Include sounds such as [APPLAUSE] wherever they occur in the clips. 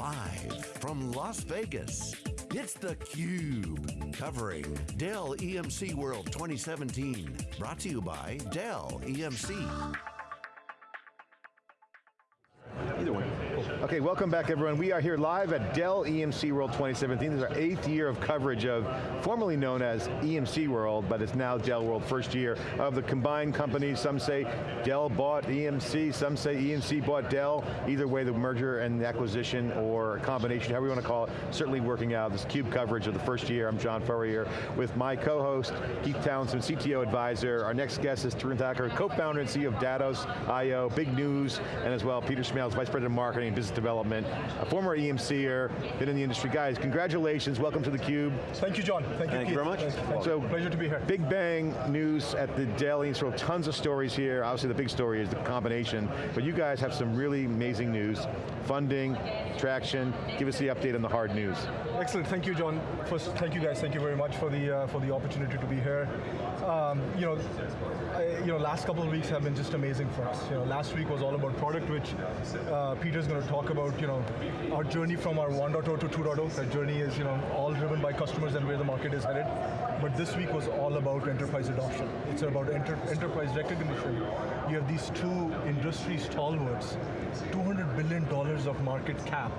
Live from Las Vegas, it's theCUBE, covering Dell EMC World 2017. Brought to you by Dell EMC. Okay, welcome back everyone. We are here live at Dell EMC World 2017. This is our eighth year of coverage of formerly known as EMC World, but it's now Dell World, first year of the combined companies. Some say Dell bought EMC, some say EMC bought Dell. Either way, the merger and the acquisition or combination, however you want to call it, certainly working out. This CUBE coverage of the first year. I'm John Furrier with my co-host, Keith Townsend, CTO advisor. Our next guest is Tarun Thakur, co-founder and CEO of Datos.io, big news, and as well, Peter Smails, Vice President of Marketing Business business development, a former EMCer, been in the industry. Guys, congratulations, welcome to theCUBE. Thank you, John. Thank you, Thank you very much. Thank so, Pleasure to be here. Big bang news at the Dell so tons of stories here. Obviously the big story is the combination, but you guys have some really amazing news. Funding, traction, give us the update on the hard news. Excellent, thank you, John. First, thank you guys, thank you very much for the, uh, for the opportunity to be here. Um, you know, I, you know, last couple of weeks have been just amazing for us. You know, last week was all about product, which uh, Peter's going to talk about, you know, our journey from our 1.0 to 2.0. That journey is, you know, all driven by customers and where the market is headed. But this week was all about enterprise adoption. It's about enter enterprise recognition. You have these two industry stalwarts, $200 billion of market cap,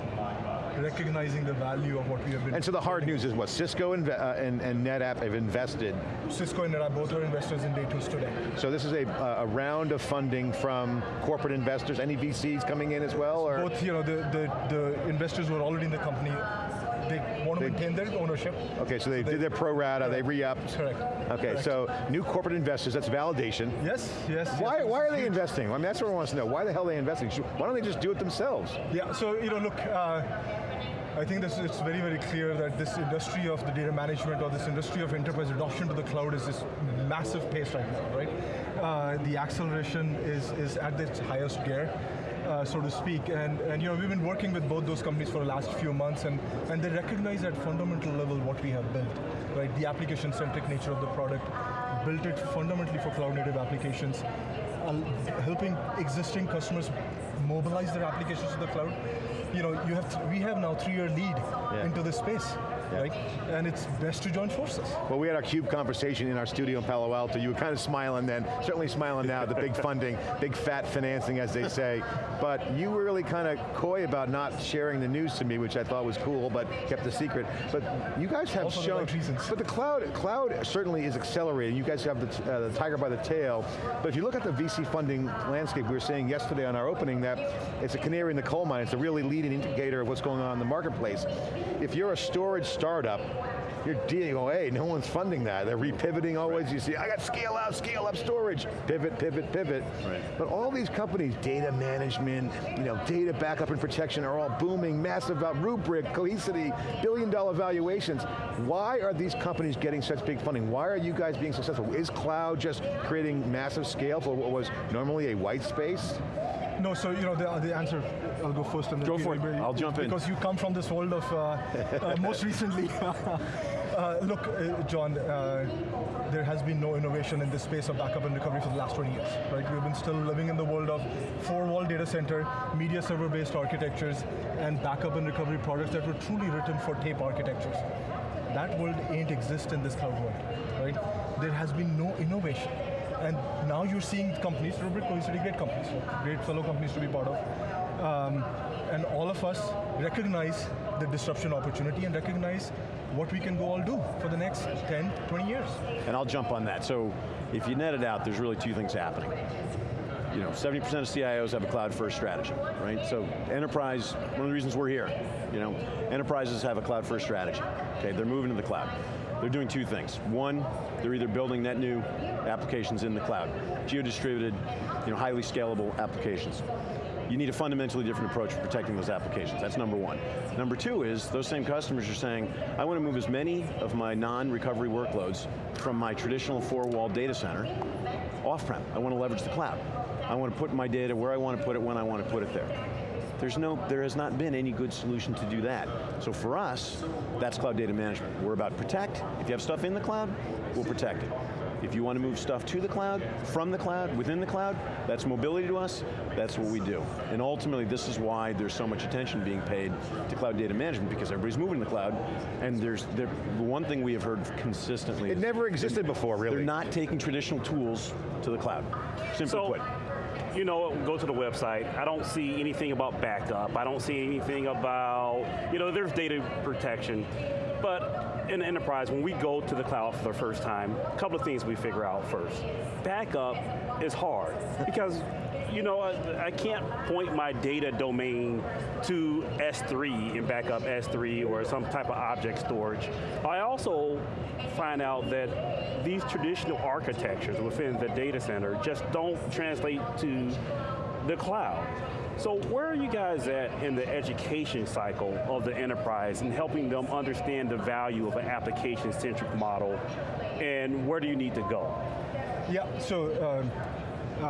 recognizing the value of what we have been. And so the hard news is what, Cisco and, uh, and, and, NetApp have invested. Cisco and NetApp both are investors in Datos today. So this is a, a round of funding from corporate investors, any VCs coming in as well? Or? Both, you know, the, the, the investors who were already in the company they want to they, maintain their ownership. Okay, so they, they did their pro rata, they re-upped. Correct. Okay, correct. so new corporate investors, that's validation. Yes, yes. Why, yes, why are they investing? I mean, that's what I want to know. Why the hell are they investing? Why don't they just do it themselves? Yeah, so, you know, look, uh, I think this, it's very, very clear that this industry of the data management or this industry of enterprise adoption to the cloud is this massive pace right now, right? Uh, the acceleration is, is at its highest gear. Uh, so to speak, and, and you know, we've been working with both those companies for the last few months, and, and they recognize at fundamental level what we have built, right? The application-centric nature of the product, built it fundamentally for cloud-native applications, uh, helping existing customers mobilize their applications to the cloud. You know, you have we have now three-year lead yeah. into this space yeah. right? And it's best to join forces. Well, we had our CUBE conversation in our studio in Palo Alto. You were kind of smiling then, certainly smiling now, the big funding, big fat financing, as they say. But you were really kind of coy about not sharing the news to me, which I thought was cool, but kept the secret. But you guys have also shown, the reasons. but the cloud, cloud certainly is accelerating. You guys have the, uh, the tiger by the tail. But if you look at the VC funding landscape, we were saying yesterday on our opening that it's a canary in the coal mine. It's a really leading indicator of what's going on in the marketplace. If you're a storage startup, you're dealing, oh hey, no one's funding that. They're repivoting always, you see, I got scale out, scale up storage, pivot, pivot, pivot. Right. But all these companies, data management, you know, data backup and protection are all booming, massive uh, Rubrik, Cohesity, billion dollar valuations. Why are these companies getting such big funding? Why are you guys being successful? Is cloud just creating massive scale for what was normally a white space? No, so you know the, the answer. I'll go first and go for it. I'll jump in because you come from this world of uh, uh, [LAUGHS] most recently. [LAUGHS] Uh, look, uh, John, uh, there has been no innovation in this space of backup and recovery for the last 20 years, right? We've been still living in the world of four-wall data center, media server-based architectures, and backup and recovery products that were truly written for tape architectures. That world ain't exist in this cloud world, right? There has been no innovation. And now you're seeing companies, Rubrik Cohesity, great companies, great fellow companies to be part of. Um, and all of us recognize the disruption opportunity and recognize what we can go all do for the next 10, 20 years. And I'll jump on that. So if you net it out, there's really two things happening. You know, 70% of CIOs have a cloud first strategy, right? So enterprise, one of the reasons we're here, you know, enterprises have a cloud first strategy. Okay, they're moving to the cloud. They're doing two things. One, they're either building net new applications in the cloud, geo-distributed, you know, highly scalable applications. You need a fundamentally different approach for protecting those applications. That's number one. Number two is, those same customers are saying, I want to move as many of my non-recovery workloads from my traditional four-wall data center off-prem. I want to leverage the cloud. I want to put my data where I want to put it, when I want to put it there. There's no, there has not been any good solution to do that. So for us, that's cloud data management. We're about protect. If you have stuff in the cloud, we'll protect it. If you want to move stuff to the cloud, from the cloud, within the cloud, that's mobility to us, that's what we do. And ultimately, this is why there's so much attention being paid to cloud data management, because everybody's moving to the cloud, and there's, the one thing we have heard consistently It never existed before, really. They're not taking traditional tools to the cloud, simply So, put. You know, go to the website. I don't see anything about backup. I don't see anything about, you know, there's data protection. But in enterprise, when we go to the cloud for the first time, a couple of things we figure out first. Backup is hard because you know, I, I, can't point my data domain to S3 and back up S3 or some type of object storage. I also find out that these traditional architectures within the data center just don't translate to the cloud. So where are you guys at in the education cycle of the enterprise and helping them understand the value of an application-centric model and where do you need to go? Yeah, so uh, uh,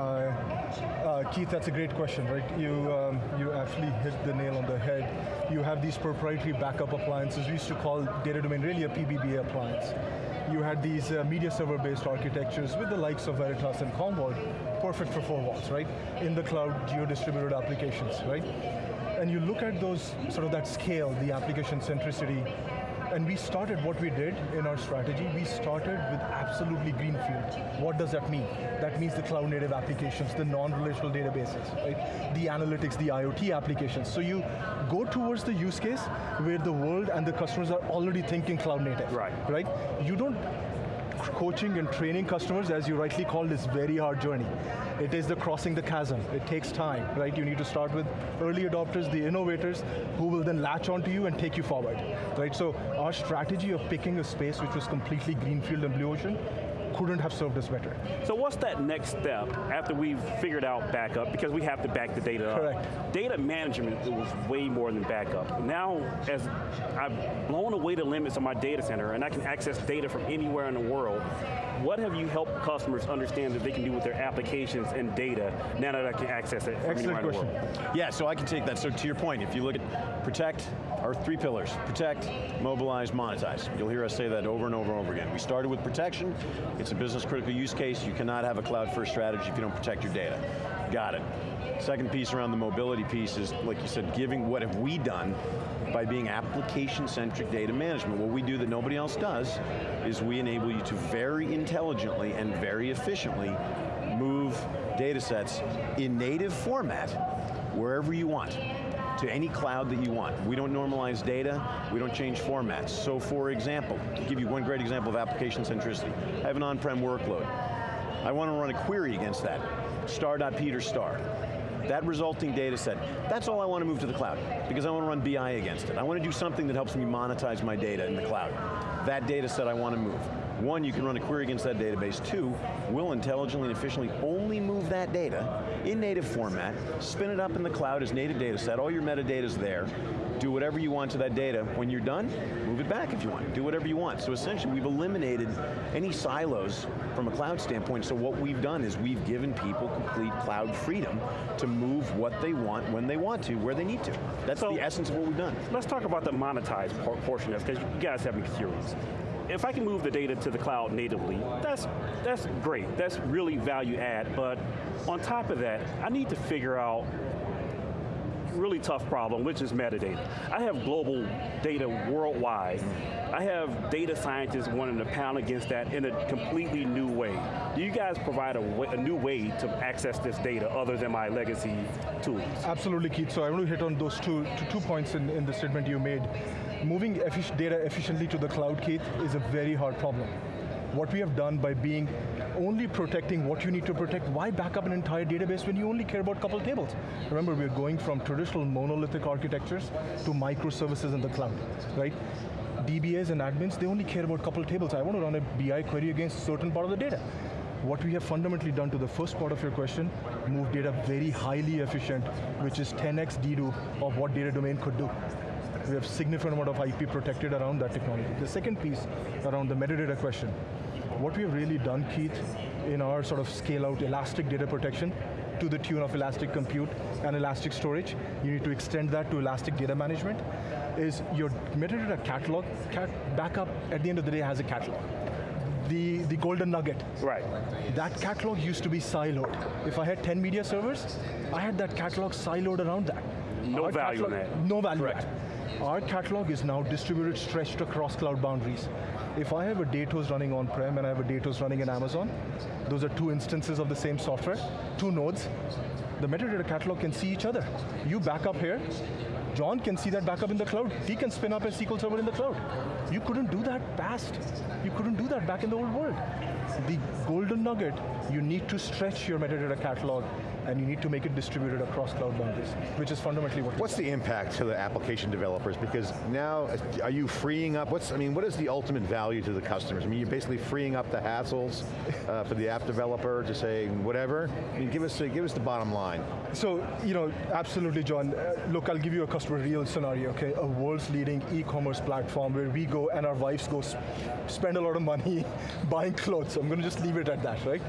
uh, Keith, that's a great question, right? You, um, you actually hit the nail on the head. You have these proprietary backup appliances. We used to call data domain really a PBBA appliance. You had these uh, media server-based architectures with the likes of Veritas and Commvault, perfect for four walls, right? In the cloud, geo-distributed applications, right? And you look at those, sort of that scale, the application centricity, and we started what we did in our strategy, we started with absolutely greenfield. What does that mean? That means the cloud native applications, the non-relational databases, right? The analytics, the IoT applications. So you go towards the use case where the world and the customers are already thinking cloud native. Right. Right? You don't coaching and training customers, as you rightly called, is very hard journey. It is the crossing the chasm. It takes time, right? You need to start with early adopters, the innovators, who will then latch onto you and take you forward, right? So our strategy of picking a space which was completely greenfield and blue ocean couldn't have served us better. So what's that next step after we've figured out backup, because we have to back the data Correct. up. Data management was way more than backup. Now, as I've blown away the limits of my data center and I can access data from anywhere in the world, what have you helped customers understand that they can do with their applications and data now that I can access it from Excellent anywhere in the question. world? Yeah, so I can take that. So to your point, if you look at protect, our three pillars, protect, mobilize, monetize. You'll hear us say that over and over and over again. We started with protection, it's a business critical use case, you cannot have a cloud first strategy if you don't protect your data. Got it. Second piece around the mobility piece is, like you said, giving what have we done by being application-centric data management. What we do that nobody else does is we enable you to very intelligently and very efficiently move data sets in native format wherever you want to any cloud that you want. We don't normalize data, we don't change formats. So for example, to give you one great example of application centricity, I have an on-prem workload. I want to run a query against that, star.peter star. That resulting data set, that's all I want to move to the cloud, because I want to run BI against it. I want to do something that helps me monetize my data in the cloud. That data set I want to move. One, you can run a query against that database. Two, we'll intelligently and efficiently only move that data in native format, spin it up in the cloud as native data set, all your metadata's there, do whatever you want to that data. When you're done, move it back if you want. Do whatever you want. So essentially, we've eliminated any silos from a cloud standpoint, so what we've done is we've given people complete cloud freedom to move what they want, when they want to, where they need to. That's So- the essence of what we've done. Let's talk about the monetized portion of this, because you guys have me curious. If I can move the data to the cloud natively, that's, that's great. That's really value add, but on top of that, I need to figure out really tough problem, which is metadata. I have global data worldwide. I have data scientists wanting to pound against that in a completely new way. Do you guys provide a, way, a new way to access this data other than my legacy tools? Absolutely, Keith. So I want to hit on those two, two, points in, in the statement you made. Moving data efficiently to the cloud, Keith, is a very hard problem. What we have done by being only protecting what you need to protect, why back up an entire database when you only care about a couple tables? Remember, we're going from traditional monolithic architectures to microservices in the cloud, right? DBAs and admins, they only care about a couple tables. I want to run a BI query against a certain part of the data. What we have fundamentally done to the first part of your question, move data very highly efficient, which is 10x dedo of what data domain could do. We have significant amount of IP protected around that technology. The second piece around the metadata question, what we have really done, Keith, in our sort of scale out elastic data protection to the tune of elastic compute and elastic storage, you need to extend that to elastic data management, is your metadata catalog, cat backup at the end of the day has a catalog the, the golden nugget. Right. That catalog used to be siloed. If I had 10 media servers, I had that catalog siloed around that. No Our value in catalog- that. No value Correct. in that. Our catalog is now distributed, stretched across cloud boundaries. If I have a Datos running on-prem and I have a Datos running in Amazon, those are two instances of the same software, two nodes. The metadata catalog can see each other. You back up here, John can see that backup in the cloud. He can spin up a SQL server in the cloud. You couldn't do that past. You couldn't do that back in the old world. The golden nugget, you need to stretch your metadata catalog and you need to make it distributed across cloud boundaries, which is fundamentally what What's the impact to the application developers? Because now, are you freeing up, what's, I mean, what is the ultimate value to the customers? I mean, you're basically freeing up the hassles uh, for the app developer to say whatever. I mean, give us, uh, give us the bottom line. So, you know, absolutely, John. Uh, look, I'll give you a customer real scenario, okay? A world's leading e-commerce platform where we go and our wives go sp- spend a lot of money [LAUGHS] buying clothes. I'm going to just leave it at that, right?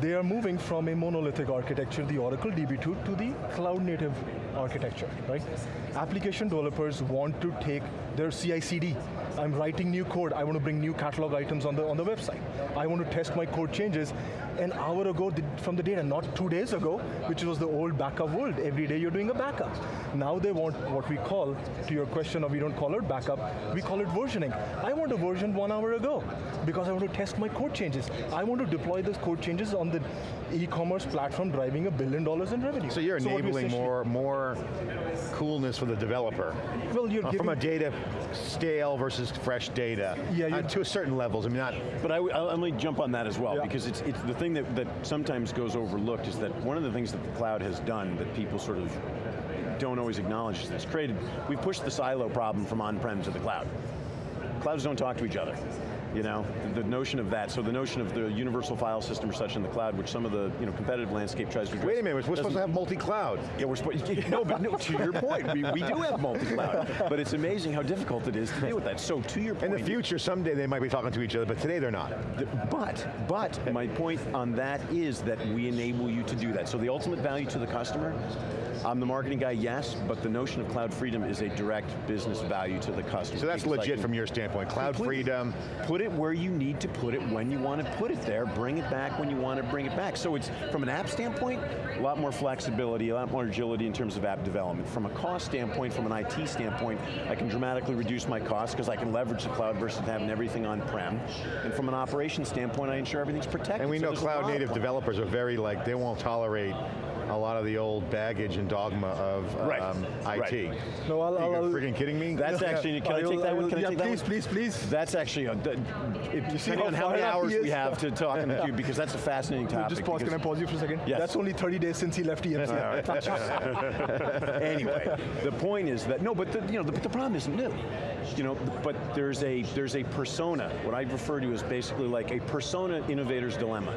They are moving from a monolithic architecture, the Oracle DB2, to the cloud native architecture, right? Application developers want to take their CI/CD. I'm writing new code. I want to bring new catalog items on the on the website. I want to test my code changes an hour ago from the data, not two days ago, which was the old backup world. Every day you're doing a backup. Now they want what we call, to your question of we don't call it backup, we call it versioning. I want a version one hour ago because I want to test my code changes. I want to deploy those code changes on the e-commerce platform driving a billion dollars in revenue. So you're what enabling essentially- more, more coolness for the developer. Well, you're Uh, From a data, stale versus fresh data. Yeah, uh, to a certain levels, I mean, not, But I, I'll, let me jump on that as well, Yeah. because it's, it's the thing that, that sometimes goes overlooked is that one of the things that the cloud has done that people sort of don't always acknowledge is it's created, we've pushed the silo problem from on-prem to the cloud. Clouds don't talk to each other. You know, the notion of that, so the notion of the universal file system or such in the cloud, which some of the you know, competitive landscape tries to address. wait a minute, we're supposed to have multi-cloud. yeah, we're supposed, [LAUGHS] no, but no, to your point, we, we do have multi-cloud, but it's amazing how difficult it is to deal with that. So to your point, In the future, someday they might be talking to each other, but today they're not. Th- But, but, my point on that is that we enable you to do that. So the ultimate value to the customer, I'm the marketing guy, yes, but the notion of cloud freedom is a direct business value to the customer. So that's legit can from your standpoint. Cloud completely freedom, Put it where you need to put it when you want to put it there, bring it back when you want to bring it back. So it's, from an app standpoint, a lot more flexibility, a lot more agility in terms of app development. From a cost standpoint, from an IT standpoint, I can dramatically reduce my costs because I can leverage the cloud versus having everything on-prem. And from an operations standpoint, I ensure everything's protected. and we know cloud native developers are very like, they won't tolerate a lot of the old baggage and dogma of Right, um, right. IT. No, I'll- Are you I'll- freaking kidding me? That's actually, can I, will- take that one? will- Can I yeah, take that please, one? please, please. That's actually, a, it, see depending how on how many hours we have to talk on the cube, because that's a fascinating topic. Just pause, can I pause you for a second? Yes. That's only 30 days since he left EMC. [LAUGHS] anyway, the point is that no, but the, you know, the, the problem isn't new. You know, but there's a there's a persona. What I refer to as basically like a persona innovator's dilemma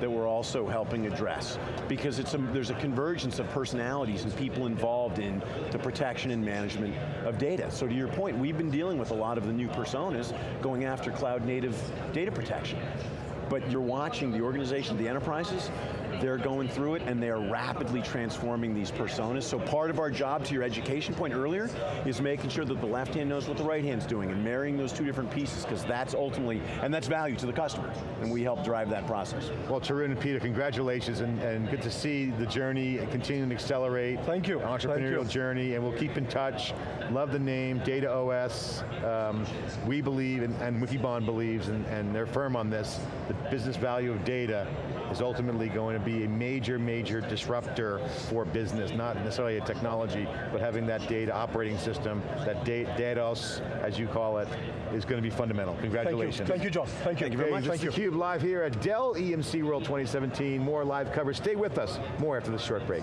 that we're also helping address because it's a, there's a convergence of personalities and people involved in the protection and management of data. So to your point, we've been dealing with a lot of the new personas going after cloud native data protection. But you're watching the organization, the enterprises, they're going through it and they are rapidly transforming these personas. So part of our job, to your education point earlier, is making sure that the left hand knows what the right hand's doing and marrying those two different pieces because that's ultimately, and that's value to the customer. And we help drive that process. Well, Tarun and Peter, congratulations, and, and good to see the journey continuing to accelerate. Thank you. Entrepreneurial Thank you. journey, and we'll keep in touch. Love the name, Data OS. Um, we believe, and, and Wikibon believes, and, and they're firm on this, the business value of data is ultimately going to be a major, major disruptor for business, not necessarily a technology, but having that data operating system, that da DATOS, as you call it, is going to be fundamental. Thank you. Congratulations. Thank you, John. Thank you. Thank you very much. Thank you. Cube live here at Dell EMC World 2017. More live coverage. Stay with us. More after this short break.